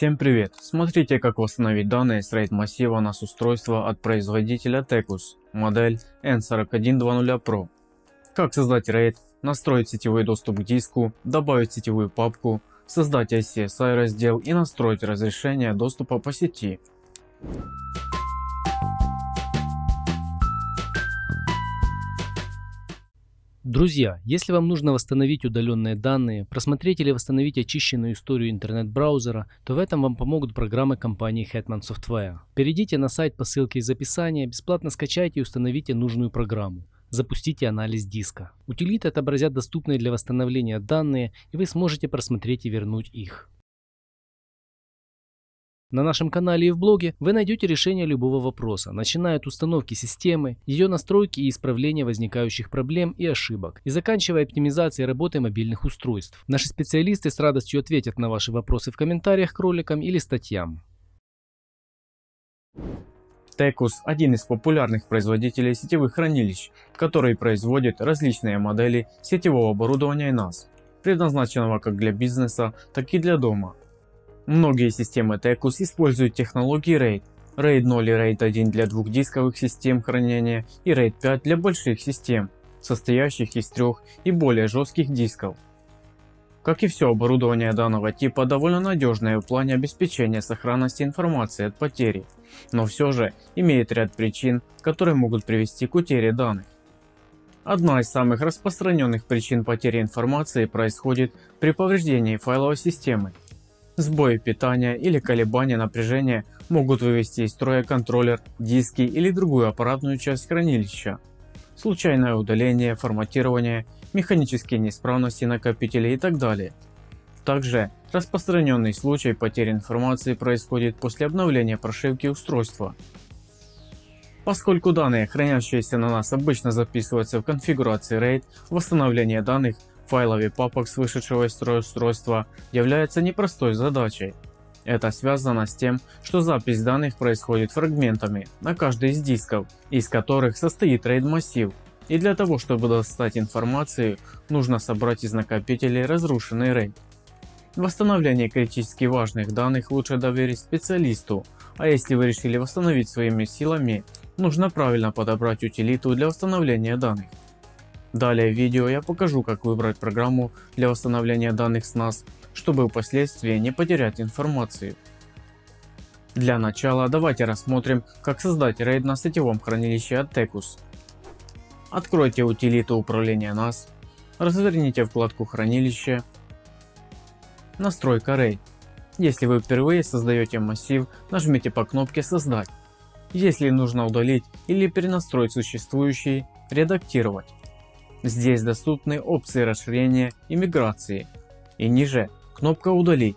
Всем привет! Смотрите как восстановить данные с RAID массива NAS устройства от производителя Tecus, модель N4120 Pro. Как создать RAID, настроить сетевой доступ к диску, добавить сетевую папку, создать ICSI раздел и настроить разрешение доступа по сети. Друзья, если вам нужно восстановить удаленные данные, просмотреть или восстановить очищенную историю интернет-браузера, то в этом вам помогут программы компании Hetman Software. Перейдите на сайт по ссылке из описания, бесплатно скачайте и установите нужную программу. Запустите анализ диска. Утилиты отобразят доступные для восстановления данные и вы сможете просмотреть и вернуть их. На нашем канале и в блоге вы найдете решение любого вопроса, начиная от установки системы, ее настройки и исправления возникающих проблем и ошибок, и заканчивая оптимизацией работы мобильных устройств. Наши специалисты с радостью ответят на ваши вопросы в комментариях к роликам или статьям. Tecus – один из популярных производителей сетевых хранилищ, который производит различные модели сетевого оборудования NAS, предназначенного как для бизнеса, так и для дома. Многие системы Tecus используют технологии RAID. RAID 0 и RAID 1 для двухдисковых систем хранения и RAID 5 для больших систем, состоящих из трех и более жестких дисков. Как и все оборудование данного типа довольно надежное в плане обеспечения сохранности информации от потери, но все же имеет ряд причин, которые могут привести к утере данных. Одна из самых распространенных причин потери информации происходит при повреждении файловой системы Сбои питания или колебания напряжения могут вывести из строя контроллер, диски или другую аппаратную часть хранилища. Случайное удаление, форматирование, механические неисправности накопителей и так далее. Также распространенный случай потери информации происходит после обновления прошивки устройства. Поскольку данные, хранящиеся на нас, обычно записываются в конфигурации RAID, восстановление данных файлов и папок с вышедшего из строя устройства является непростой задачей. Это связано с тем, что запись данных происходит фрагментами на каждый из дисков, из которых состоит RAID массив. И для того, чтобы достать информацию, нужно собрать из накопителей разрушенный RAID. Восстановление критически важных данных лучше доверить специалисту, а если вы решили восстановить своими силами, нужно правильно подобрать утилиту для восстановления данных. Далее в видео я покажу как выбрать программу для восстановления данных с NAS, чтобы впоследствии не потерять информацию. Для начала давайте рассмотрим как создать RAID на сетевом хранилище от Tecus. Откройте утилиту управления NAS, разверните вкладку хранилище, настройка RAID. Если вы впервые создаете массив, нажмите по кнопке создать. Если нужно удалить или перенастроить существующий, редактировать. Здесь доступны опции расширения и миграции. И ниже кнопка удалить.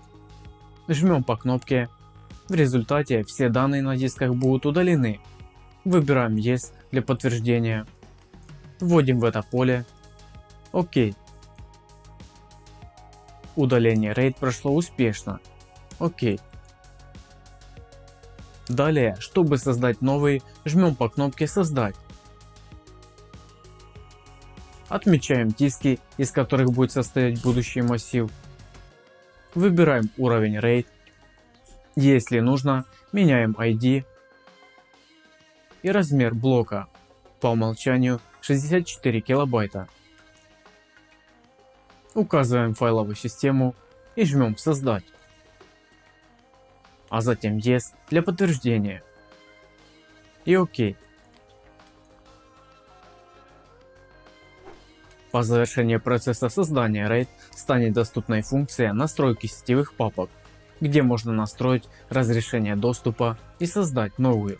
Жмем по кнопке. В результате все данные на дисках будут удалены. Выбираем Yes для подтверждения. Вводим в это поле. ОК. Удаление RAID прошло успешно. ОК. Далее, чтобы создать новый, жмем по кнопке создать. Отмечаем диски, из которых будет состоять будущий массив. Выбираем уровень RAID. Если нужно, меняем ID и размер блока. По умолчанию 64 килобайта. Указываем файловую систему и жмем создать. А затем Yes для подтверждения. И ОК. По завершении процесса создания RAID станет доступной функция настройки сетевых папок, где можно настроить разрешение доступа и создать новую.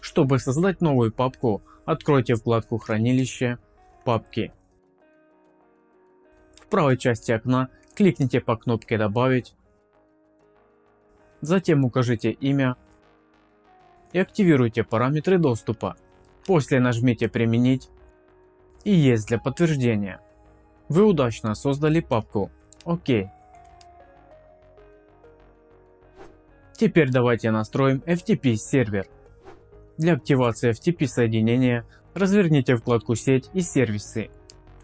Чтобы создать новую папку, откройте вкладку хранилище, папки. В правой части окна кликните по кнопке добавить, затем укажите имя и активируйте параметры доступа. После нажмите применить и есть для подтверждения. Вы удачно создали папку. Окей. Теперь давайте настроим FTP сервер. Для активации FTP соединения разверните вкладку сеть и сервисы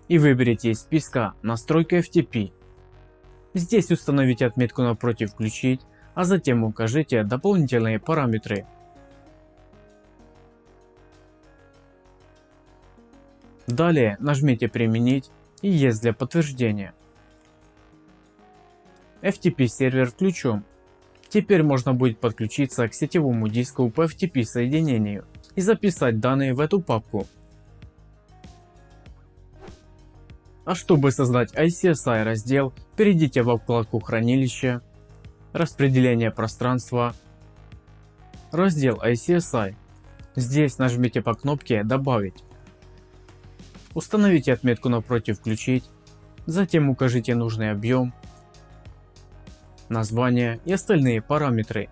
и выберите из списка настройка FTP. Здесь установите отметку напротив включить, а затем укажите дополнительные параметры. Далее нажмите применить и Yes для подтверждения. FTP сервер включен. Теперь можно будет подключиться к сетевому диску по FTP соединению и записать данные в эту папку. А чтобы создать ICSI раздел, перейдите во вкладку хранилище, распределение пространства, раздел ICSI. Здесь нажмите по кнопке добавить. Установите отметку напротив включить, затем укажите нужный объем, название и остальные параметры.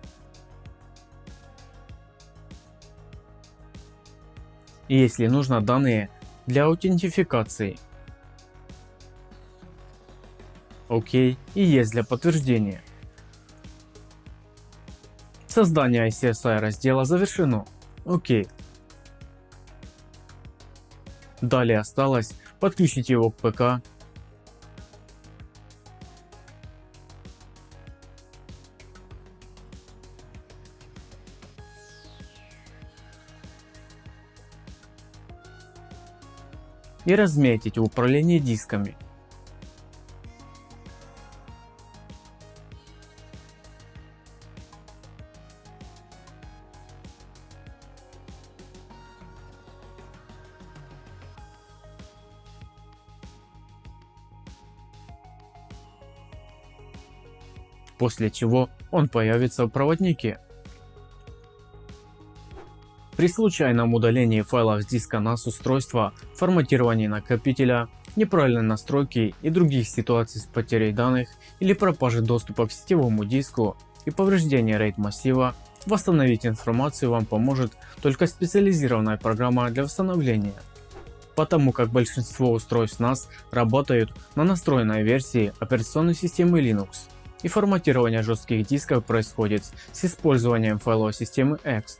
И если нужно данные для аутентификации. ОК и есть для подтверждения. Создание ICSI раздела завершено. ОК. Далее осталось подключить его к ПК и разметить в управлении дисками. После чего он появится в проводнике. При случайном удалении файлов с диска NAS устройства, форматировании накопителя, неправильной настройки и других ситуаций с потерей данных или пропажей доступа к сетевому диску и повреждения RAID массива, восстановить информацию вам поможет только специализированная программа для восстановления. Потому как большинство устройств NAS работают на настроенной версии операционной системы Linux и форматирование жестких дисков происходит с использованием файловой системы X,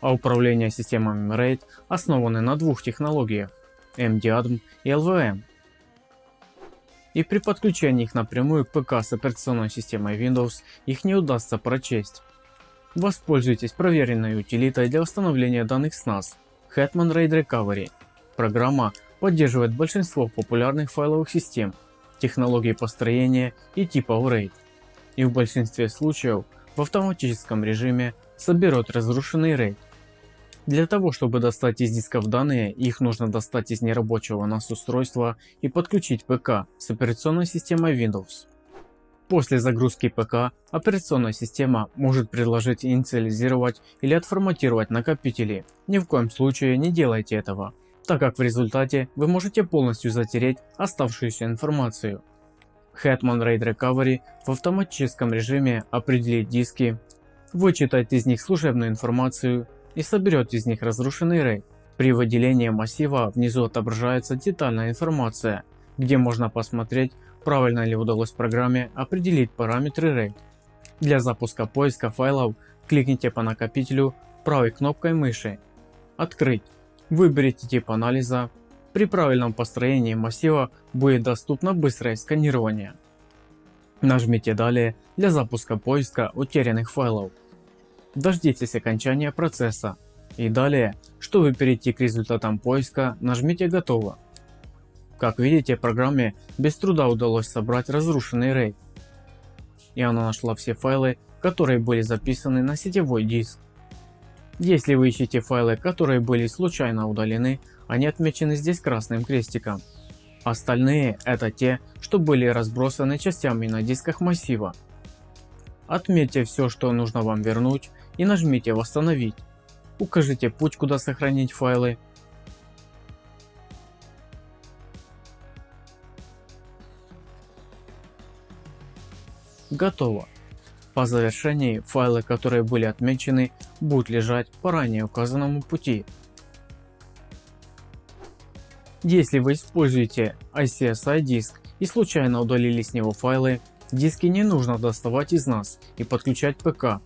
а управление системами RAID основаны на двух технологиях MDADM и LVM. И при подключении их напрямую к ПК с операционной системой Windows их не удастся прочесть. Воспользуйтесь проверенной утилитой для восстановления данных с NAS Hetman RAID Recovery. Программа поддерживает большинство популярных файловых систем, технологий построения и типов RAID и в большинстве случаев в автоматическом режиме соберет разрушенный RAID. Для того чтобы достать из дисков данные, их нужно достать из нерабочего NAS устройства и подключить ПК с операционной системой Windows. После загрузки ПК операционная система может предложить инициализировать или отформатировать накопители. Ни в коем случае не делайте этого, так как в результате вы можете полностью затереть оставшуюся информацию. Hetman RAID Recovery в автоматическом режиме определит диски, вычитает из них служебную информацию и соберет из них разрушенный RAID. При выделении массива внизу отображается детальная информация, где можно посмотреть, правильно ли удалось программе определить параметры RAID. Для запуска поиска файлов кликните по накопителю правой кнопкой мыши «Открыть», выберите тип анализа при правильном построении массива будет доступно быстрое сканирование. Нажмите далее для запуска поиска утерянных файлов. Дождитесь окончания процесса и далее, чтобы перейти к результатам поиска, нажмите готово. Как видите программе без труда удалось собрать разрушенный RAID. И она нашла все файлы, которые были записаны на сетевой диск. Если вы ищете файлы, которые были случайно удалены, они отмечены здесь красным крестиком. Остальные это те, что были разбросаны частями на дисках массива. Отметьте все, что нужно вам вернуть и нажмите восстановить. Укажите путь, куда сохранить файлы. Готово. По завершении файлы, которые были отмечены, будут лежать по ранее указанному пути. Если вы используете ICSI диск и случайно удалили с него файлы, диски не нужно доставать из NAS и подключать ПК.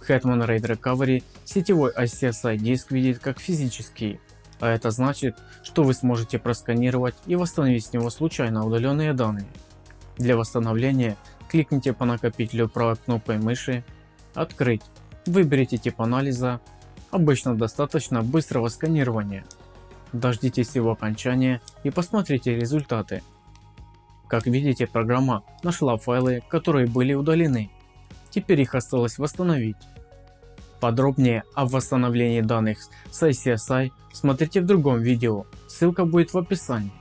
Hetman RAID Recovery сетевой ICSI диск видит как физический, а это значит, что вы сможете просканировать и восстановить с него случайно удаленные данные. Для восстановления кликните по накопителю правой кнопкой мыши Открыть. Выберите тип анализа. Обычно достаточно быстрого сканирования. Дождитесь его окончания и посмотрите результаты. Как видите программа нашла файлы которые были удалены. Теперь их осталось восстановить. Подробнее о восстановлении данных с ICSI смотрите в другом видео, ссылка будет в описании.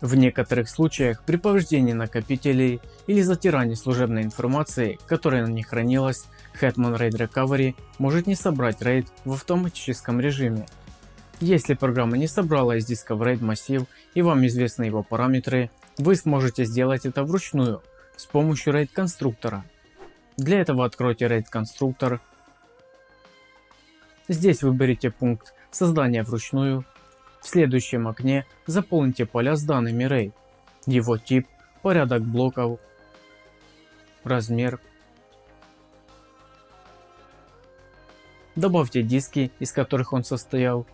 В некоторых случаях при повреждении накопителей или затирании служебной информации, которая на них хранилась, Hetman RAID Recovery может не собрать RAID в автоматическом режиме. Если программа не собрала из диска в RAID массив и вам известны его параметры, вы сможете сделать это вручную с помощью RAID конструктора. Для этого откройте RAID конструктор. Здесь выберите пункт создания вручную в следующем окне заполните поля с данными RAID, его тип, порядок блоков, размер. Добавьте диски, из которых он состоял.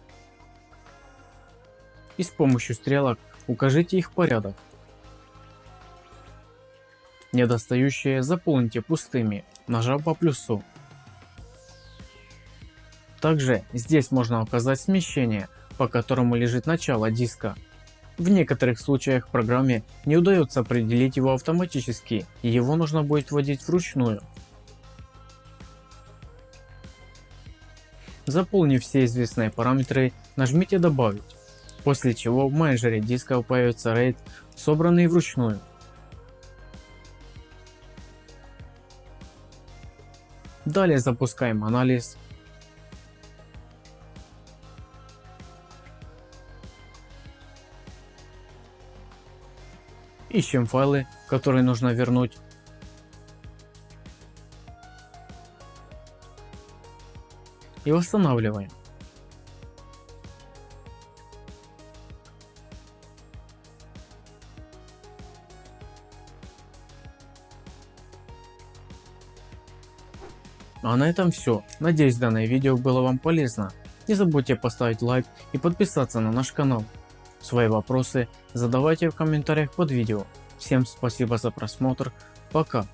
И с помощью стрелок укажите их порядок. Недостающие заполните пустыми, нажав по плюсу. Также здесь можно указать смещение по которому лежит начало диска. В некоторых случаях программе не удается определить его автоматически и его нужно будет вводить вручную. Заполнив все известные параметры, нажмите добавить, после чего в менеджере диска появится RAID, собранный вручную. Далее запускаем анализ Ищем файлы, которые нужно вернуть. И восстанавливаем. А на этом все. Надеюсь данное видео было вам полезно. Не забудьте поставить лайк и подписаться на наш канал. Свои вопросы задавайте в комментариях под видео. Всем спасибо за просмотр. Пока.